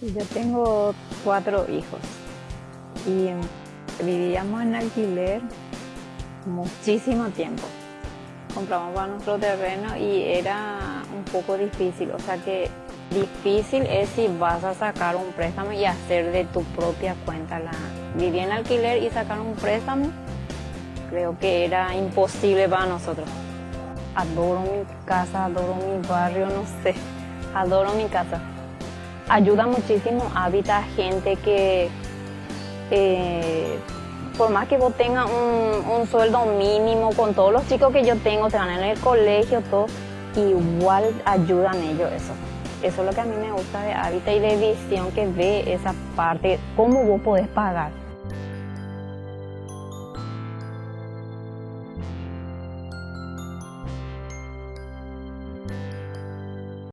Yo tengo cuatro hijos y vivíamos en alquiler muchísimo tiempo. Compramos para nuestro terreno y era un poco difícil, o sea que difícil es si vas a sacar un préstamo y hacer de tu propia cuenta la vivir en alquiler y sacar un préstamo. Creo que era imposible para nosotros. Adoro mi casa, adoro mi barrio, no sé, adoro mi casa. Ayuda muchísimo, habita gente que eh, por más que vos tengas un, sueldo mínimo, con todos los chicos que yo tengo, te van en el colegio, todo, igual ayudan ellos eso. Eso es lo que a mí me gusta de Hábitat y de Visión, que ve esa parte, cómo vos podés pagar.